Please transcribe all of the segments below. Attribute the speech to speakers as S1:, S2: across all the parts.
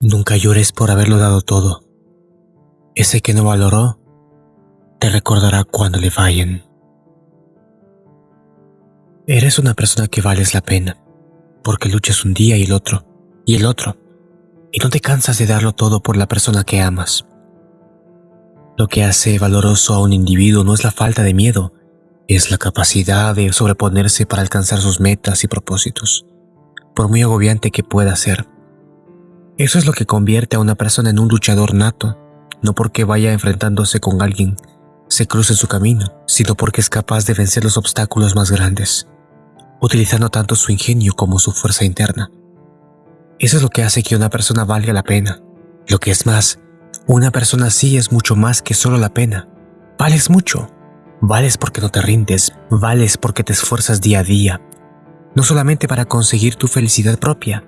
S1: Nunca llores por haberlo dado todo. Ese que no valoró, te recordará cuando le fallen. Eres una persona que vales la pena, porque luchas un día y el otro, y el otro, y no te cansas de darlo todo por la persona que amas. Lo que hace valoroso a un individuo no es la falta de miedo, es la capacidad de sobreponerse para alcanzar sus metas y propósitos, por muy agobiante que pueda ser. Eso es lo que convierte a una persona en un luchador nato, no porque vaya enfrentándose con alguien, se cruce su camino, sino porque es capaz de vencer los obstáculos más grandes, utilizando tanto su ingenio como su fuerza interna. Eso es lo que hace que una persona valga la pena. Lo que es más, una persona así es mucho más que solo la pena. Vales mucho. Vales porque no te rindes, vales porque te esfuerzas día a día, no solamente para conseguir tu felicidad propia,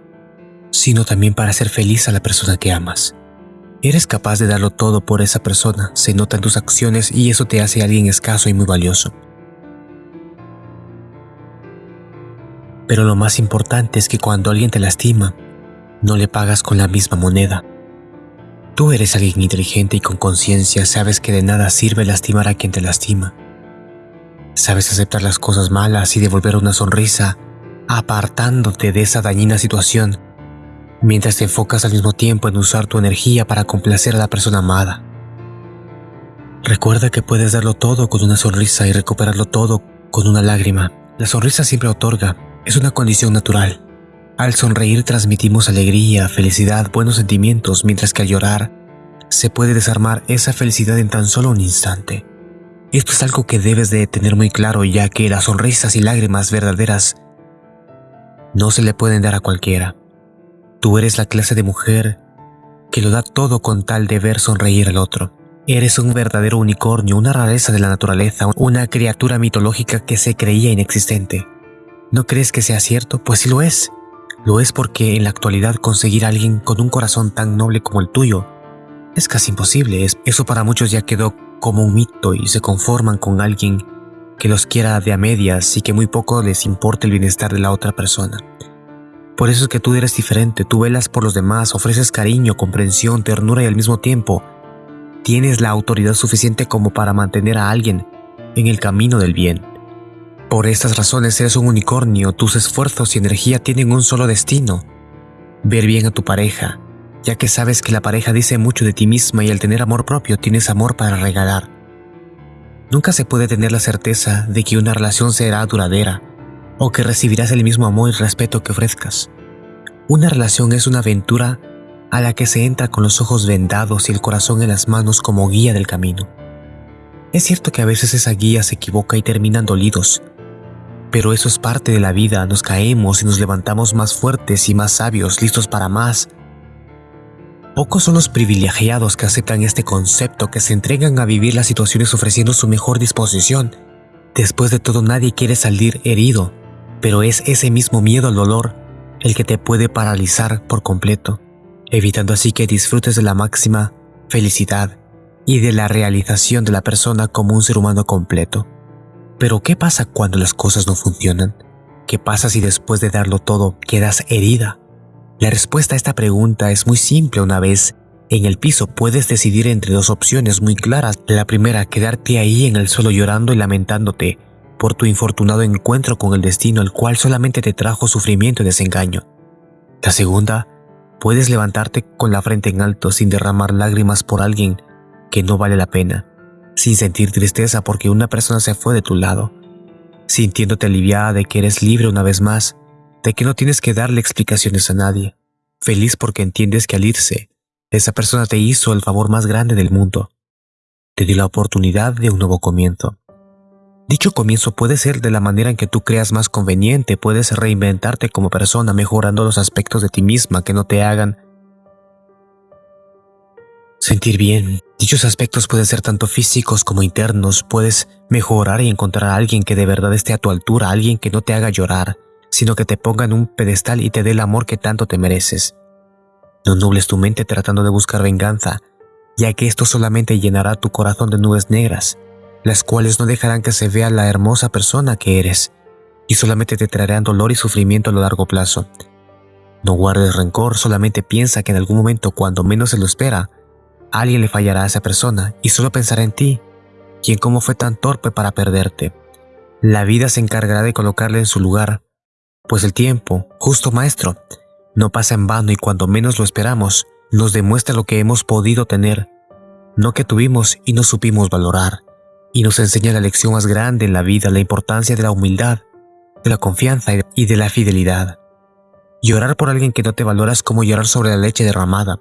S1: sino también para hacer feliz a la persona que amas. Eres capaz de darlo todo por esa persona, se nota en tus acciones y eso te hace alguien escaso y muy valioso. Pero lo más importante es que cuando alguien te lastima, no le pagas con la misma moneda. Tú eres alguien inteligente y con conciencia, sabes que de nada sirve lastimar a quien te lastima. Sabes aceptar las cosas malas y devolver una sonrisa, apartándote de esa dañina situación mientras te enfocas al mismo tiempo en usar tu energía para complacer a la persona amada. Recuerda que puedes darlo todo con una sonrisa y recuperarlo todo con una lágrima. La sonrisa siempre otorga, es una condición natural. Al sonreír transmitimos alegría, felicidad, buenos sentimientos, mientras que al llorar se puede desarmar esa felicidad en tan solo un instante. Esto es algo que debes de tener muy claro ya que las sonrisas y lágrimas verdaderas no se le pueden dar a cualquiera. Tú eres la clase de mujer que lo da todo con tal de ver sonreír al otro. Eres un verdadero unicornio, una rareza de la naturaleza, una criatura mitológica que se creía inexistente. ¿No crees que sea cierto? Pues sí lo es. Lo es porque en la actualidad conseguir a alguien con un corazón tan noble como el tuyo es casi imposible. Eso para muchos ya quedó como un mito y se conforman con alguien que los quiera de a medias y que muy poco les importe el bienestar de la otra persona. Por eso es que tú eres diferente, tú velas por los demás, ofreces cariño, comprensión, ternura y al mismo tiempo tienes la autoridad suficiente como para mantener a alguien en el camino del bien. Por estas razones eres un unicornio, tus esfuerzos y energía tienen un solo destino, ver bien a tu pareja, ya que sabes que la pareja dice mucho de ti misma y al tener amor propio tienes amor para regalar. Nunca se puede tener la certeza de que una relación será duradera, o que recibirás el mismo amor y respeto que ofrezcas. Una relación es una aventura a la que se entra con los ojos vendados y el corazón en las manos como guía del camino. Es cierto que a veces esa guía se equivoca y terminan dolidos, pero eso es parte de la vida, nos caemos y nos levantamos más fuertes y más sabios, listos para más. Pocos son los privilegiados que aceptan este concepto, que se entregan a vivir las situaciones ofreciendo su mejor disposición. Después de todo nadie quiere salir herido, pero es ese mismo miedo al dolor el que te puede paralizar por completo, evitando así que disfrutes de la máxima felicidad y de la realización de la persona como un ser humano completo. Pero ¿qué pasa cuando las cosas no funcionan? ¿Qué pasa si después de darlo todo quedas herida? La respuesta a esta pregunta es muy simple una vez en el piso puedes decidir entre dos opciones muy claras. La primera, quedarte ahí en el suelo llorando y lamentándote por tu infortunado encuentro con el destino el cual solamente te trajo sufrimiento y desengaño. La segunda, puedes levantarte con la frente en alto sin derramar lágrimas por alguien que no vale la pena, sin sentir tristeza porque una persona se fue de tu lado, sintiéndote aliviada de que eres libre una vez más, de que no tienes que darle explicaciones a nadie, feliz porque entiendes que al irse, esa persona te hizo el favor más grande del mundo, te dio la oportunidad de un nuevo comienzo. Dicho comienzo puede ser de la manera en que tú creas más conveniente, puedes reinventarte como persona mejorando los aspectos de ti misma que no te hagan sentir bien. Dichos aspectos pueden ser tanto físicos como internos, puedes mejorar y encontrar a alguien que de verdad esté a tu altura, alguien que no te haga llorar, sino que te ponga en un pedestal y te dé el amor que tanto te mereces. No nubles tu mente tratando de buscar venganza, ya que esto solamente llenará tu corazón de nubes negras las cuales no dejarán que se vea la hermosa persona que eres y solamente te traerán dolor y sufrimiento a lo largo plazo. No guardes rencor, solamente piensa que en algún momento cuando menos se lo espera, alguien le fallará a esa persona y solo pensará en ti, quien como fue tan torpe para perderte. La vida se encargará de colocarle en su lugar, pues el tiempo, justo maestro, no pasa en vano y cuando menos lo esperamos, nos demuestra lo que hemos podido tener, no que tuvimos y no supimos valorar, y nos enseña la lección más grande en la vida, la importancia de la humildad, de la confianza y de la fidelidad. Llorar por alguien que no te valora es como llorar sobre la leche derramada.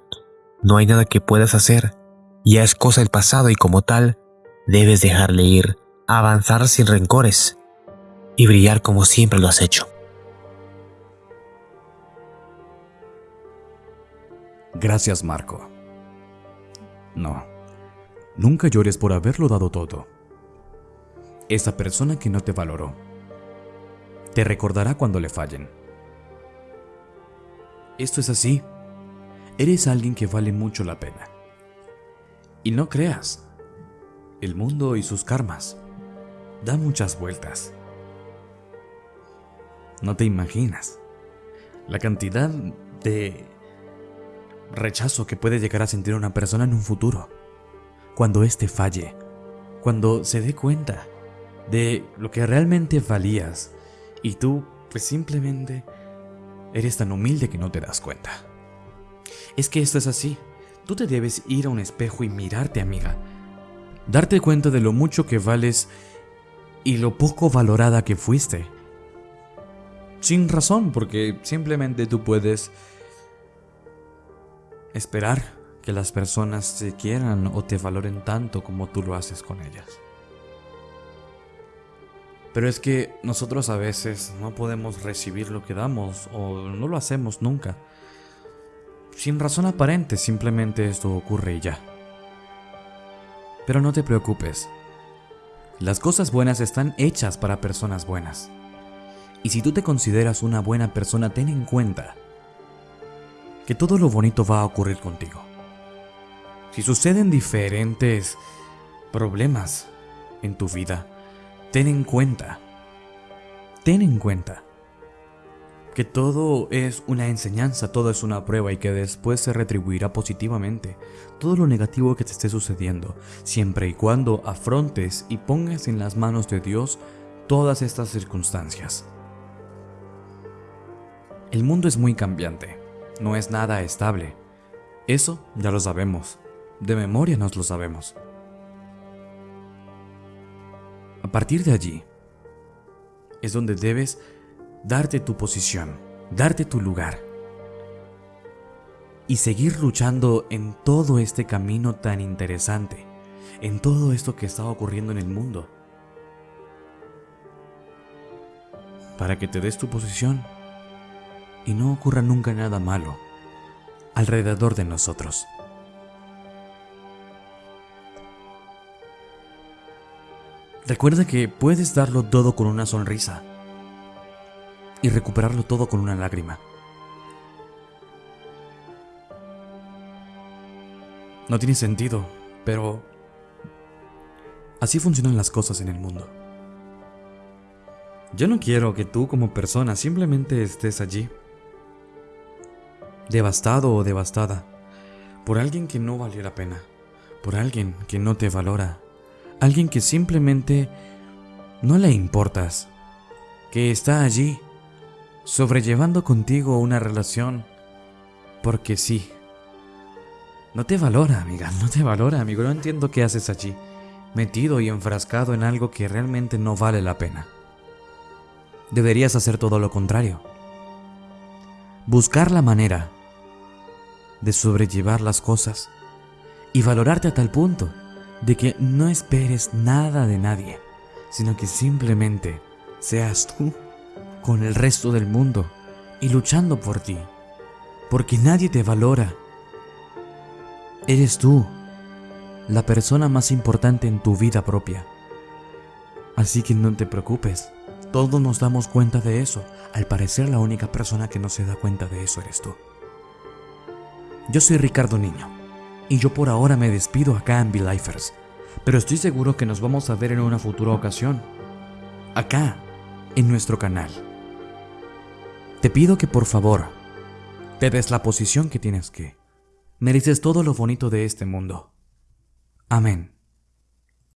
S1: No hay nada que puedas hacer. Ya es cosa del pasado y como tal, debes dejarle ir, avanzar sin rencores y brillar como siempre lo has hecho.
S2: Gracias, Marco. No, nunca llores por haberlo dado todo. Esa persona que no te valoró te recordará cuando le fallen esto es así. Eres alguien que vale mucho la pena. Y no creas, el mundo y sus karmas dan muchas vueltas. No te imaginas la cantidad de rechazo que puede llegar a sentir una persona en un futuro. Cuando éste falle, cuando se dé cuenta de lo que realmente valías y tú pues simplemente Eres tan humilde que no te das cuenta. Es que esto es así. Tú te debes ir a un espejo y mirarte, amiga. Darte cuenta de lo mucho que vales y lo poco valorada que fuiste. Sin razón, porque simplemente tú puedes esperar que las personas te quieran o te valoren tanto como tú lo haces con ellas. Pero es que nosotros a veces no podemos recibir lo que damos o no lo hacemos nunca. Sin razón aparente, simplemente esto ocurre y ya. Pero no te preocupes. Las cosas buenas están hechas para personas buenas. Y si tú te consideras una buena persona, ten en cuenta que todo lo bonito va a ocurrir contigo. Si suceden diferentes problemas en tu vida, ten en cuenta, ten en cuenta que todo es una enseñanza, todo es una prueba y que después se retribuirá positivamente todo lo negativo que te esté sucediendo, siempre y cuando afrontes y pongas en las manos de Dios todas estas circunstancias. El mundo es muy cambiante, no es nada estable. Eso ya lo sabemos, de memoria nos lo sabemos. A partir de allí, es donde debes darte tu posición, darte tu lugar y seguir luchando en todo este camino tan interesante, en todo esto que está ocurriendo en el mundo, para que te des tu posición y no ocurra nunca nada malo alrededor de nosotros. Recuerda que puedes darlo todo con una sonrisa y recuperarlo todo con una lágrima. No tiene sentido, pero así funcionan las cosas en el mundo. Yo no quiero que tú como persona simplemente estés allí, devastado o devastada, por alguien que no valió la pena, por alguien que no te valora, alguien que simplemente no le importas, que está allí, sobrellevando contigo una relación porque sí. No te valora, amiga, no te valora, amigo, no entiendo qué haces allí, metido y enfrascado en algo que realmente no vale la pena. Deberías hacer todo lo contrario. Buscar la manera de sobrellevar las cosas y valorarte a tal punto de que no esperes nada de nadie, sino que simplemente seas tú con el resto del mundo y luchando por ti, porque nadie te valora. Eres tú, la persona más importante en tu vida propia. Así que no te preocupes, todos nos damos cuenta de eso. Al parecer la única persona que no se da cuenta de eso eres tú. Yo soy Ricardo Niño y yo por ahora me despido acá en Lifers, pero estoy seguro que nos vamos a ver en una futura ocasión, acá, en nuestro canal. Te pido que por favor te des la posición que tienes que. Mereces todo lo bonito de este mundo. Amén.